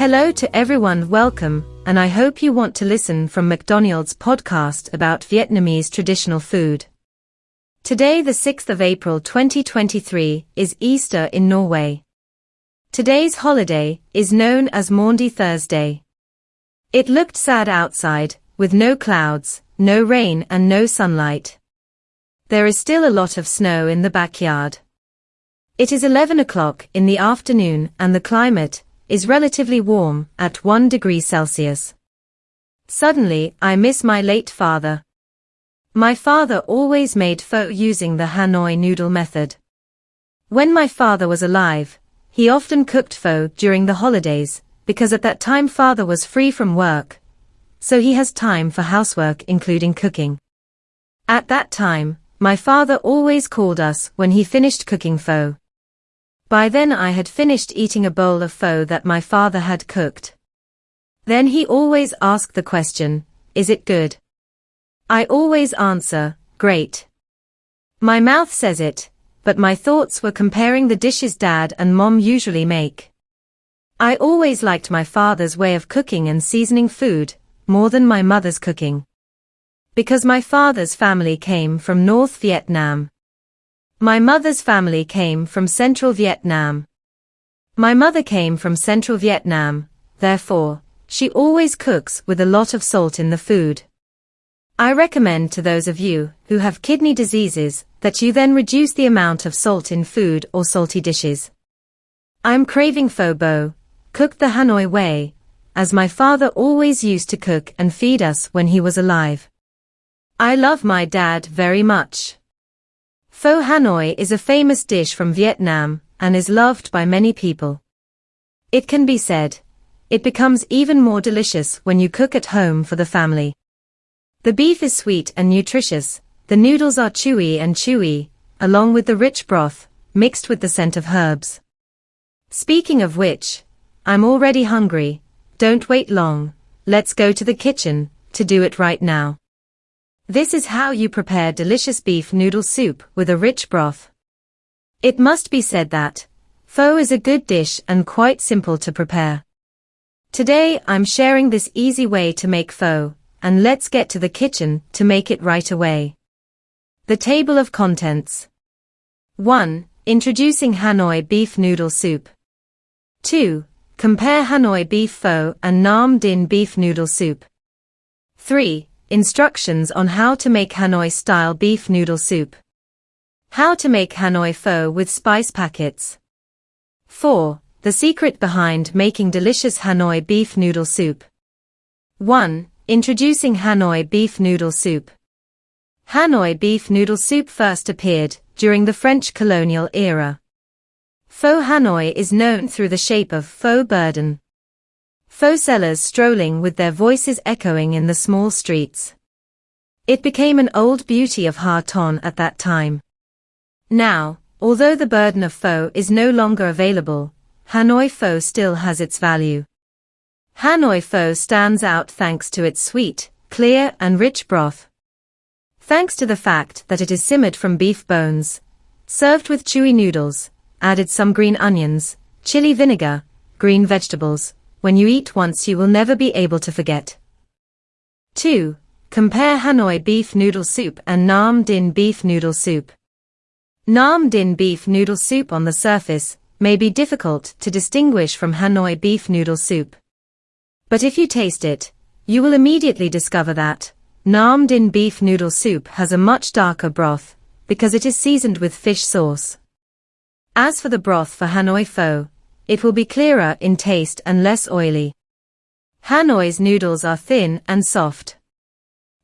Hello to everyone, welcome, and I hope you want to listen from McDonald's podcast about Vietnamese traditional food. Today, the 6th of April 2023, is Easter in Norway. Today's holiday is known as Maundy Thursday. It looked sad outside, with no clouds, no rain and no sunlight. There is still a lot of snow in the backyard. It is 11 o'clock in the afternoon and the climate is relatively warm at 1 degree Celsius. Suddenly, I miss my late father. My father always made pho using the Hanoi noodle method. When my father was alive, he often cooked pho during the holidays, because at that time father was free from work. So he has time for housework including cooking. At that time, my father always called us when he finished cooking pho. By then I had finished eating a bowl of pho that my father had cooked. Then he always asked the question, is it good? I always answer, great. My mouth says it, but my thoughts were comparing the dishes dad and mom usually make. I always liked my father's way of cooking and seasoning food, more than my mother's cooking. Because my father's family came from North Vietnam. My mother's family came from Central Vietnam. My mother came from Central Vietnam, therefore, she always cooks with a lot of salt in the food. I recommend to those of you who have kidney diseases that you then reduce the amount of salt in food or salty dishes. I'm craving pho bo, cooked the Hanoi way, as my father always used to cook and feed us when he was alive. I love my dad very much. Pho Hanoi is a famous dish from Vietnam and is loved by many people. It can be said, it becomes even more delicious when you cook at home for the family. The beef is sweet and nutritious, the noodles are chewy and chewy, along with the rich broth, mixed with the scent of herbs. Speaking of which, I'm already hungry, don't wait long, let's go to the kitchen, to do it right now. This is how you prepare delicious beef noodle soup with a rich broth. It must be said that, pho is a good dish and quite simple to prepare. Today I'm sharing this easy way to make pho, and let's get to the kitchen to make it right away. The table of contents. 1. Introducing Hanoi beef noodle soup. 2. Compare Hanoi beef pho and Nam Dinh beef noodle soup. 3. Instructions on how to make Hanoi-style beef noodle soup. How to make Hanoi pho with spice packets. 4. The secret behind making delicious Hanoi beef noodle soup. 1. Introducing Hanoi beef noodle soup. Hanoi beef noodle soup first appeared during the French colonial era. Pho Hanoi is known through the shape of pho burden. Pho sellers strolling with their voices echoing in the small streets. It became an old beauty of Ha Ton at that time. Now, although the burden of pho is no longer available, Hanoi pho still has its value. Hanoi pho stands out thanks to its sweet, clear and rich broth. Thanks to the fact that it is simmered from beef bones, served with chewy noodles, added some green onions, chili vinegar, green vegetables, when you eat once you will never be able to forget. 2. Compare Hanoi beef noodle soup and Nam Dinh beef noodle soup. Nam Dinh beef noodle soup on the surface may be difficult to distinguish from Hanoi beef noodle soup. But if you taste it, you will immediately discover that Nam Dinh beef noodle soup has a much darker broth, because it is seasoned with fish sauce. As for the broth for Hanoi pho, it will be clearer in taste and less oily. Hanoi's noodles are thin and soft.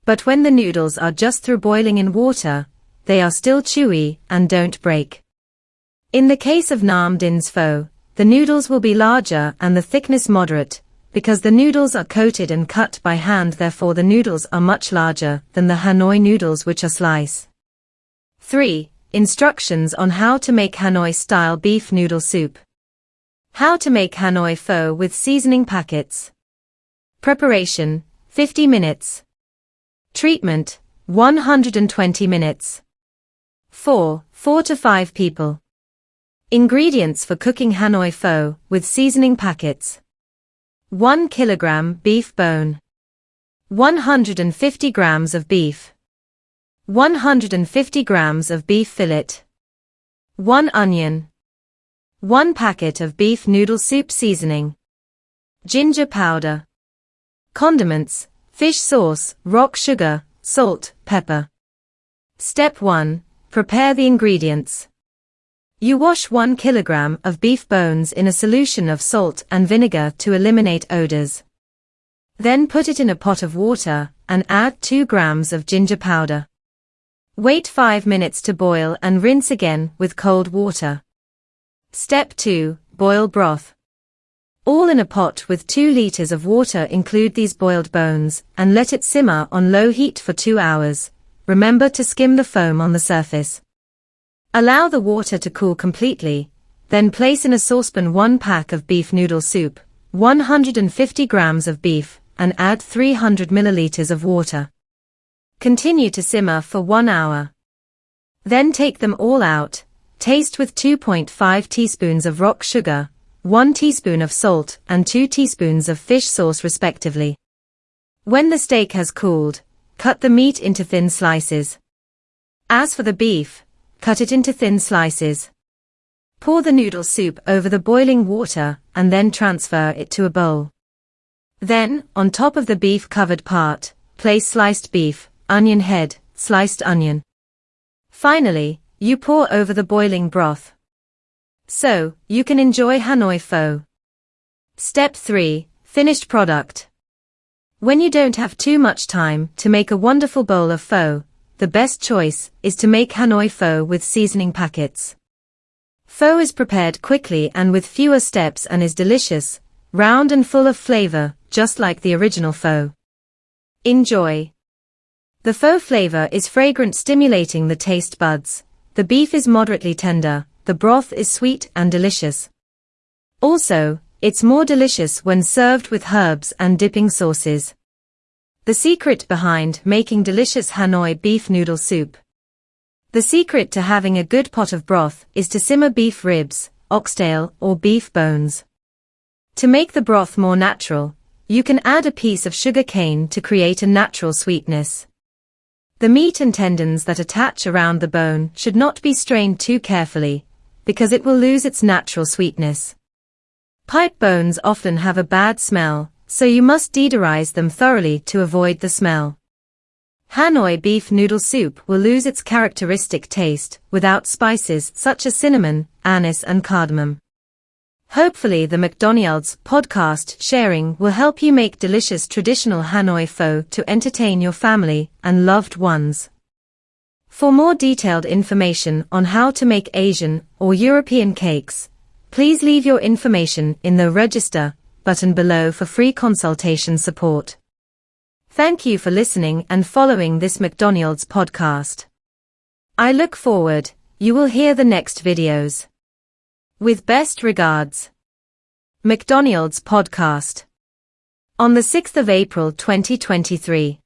But when the noodles are just through boiling in water, they are still chewy and don't break. In the case of Nam Dinh's pho, the noodles will be larger and the thickness moderate, because the noodles are coated and cut by hand therefore the noodles are much larger than the Hanoi noodles which are slice. 3. Instructions on how to make Hanoi-style beef noodle soup. How to make Hanoi pho with seasoning packets. Preparation, 50 minutes. Treatment, 120 minutes. 4. 4 to 5 people. Ingredients for cooking Hanoi pho with seasoning packets. 1 kilogram beef bone. 150 grams of beef. 150 grams of beef fillet. 1 onion. 1 packet of beef noodle soup seasoning. Ginger powder. Condiments, fish sauce, rock sugar, salt, pepper. Step 1. Prepare the ingredients. You wash 1 kilogram of beef bones in a solution of salt and vinegar to eliminate odors. Then put it in a pot of water and add 2 grams of ginger powder. Wait 5 minutes to boil and rinse again with cold water. Step 2. Boil broth. All in a pot with 2 liters of water include these boiled bones and let it simmer on low heat for 2 hours. Remember to skim the foam on the surface. Allow the water to cool completely, then place in a saucepan 1 pack of beef noodle soup, 150 grams of beef, and add 300 milliliters of water. Continue to simmer for 1 hour. Then take them all out, taste with 2.5 teaspoons of rock sugar, 1 teaspoon of salt and 2 teaspoons of fish sauce respectively. When the steak has cooled, cut the meat into thin slices. As for the beef, cut it into thin slices. Pour the noodle soup over the boiling water and then transfer it to a bowl. Then, on top of the beef covered part, place sliced beef, onion head, sliced onion. Finally, you pour over the boiling broth. So, you can enjoy Hanoi pho. Step 3. Finished product. When you don't have too much time to make a wonderful bowl of pho, the best choice is to make Hanoi pho with seasoning packets. Pho is prepared quickly and with fewer steps and is delicious, round and full of flavor, just like the original pho. Enjoy. The pho flavor is fragrant stimulating the taste buds. The beef is moderately tender, the broth is sweet and delicious. Also, it's more delicious when served with herbs and dipping sauces. The secret behind making delicious Hanoi beef noodle soup. The secret to having a good pot of broth is to simmer beef ribs, oxtail, or beef bones. To make the broth more natural, you can add a piece of sugar cane to create a natural sweetness. The meat and tendons that attach around the bone should not be strained too carefully, because it will lose its natural sweetness. Pipe bones often have a bad smell, so you must deodorize them thoroughly to avoid the smell. Hanoi beef noodle soup will lose its characteristic taste without spices such as cinnamon, anise and cardamom. Hopefully the McDonald's podcast sharing will help you make delicious traditional Hanoi pho to entertain your family and loved ones. For more detailed information on how to make Asian or European cakes, please leave your information in the register button below for free consultation support. Thank you for listening and following this McDonald's podcast. I look forward, you will hear the next videos. With best regards. McDonald's Podcast. On the 6th of April 2023.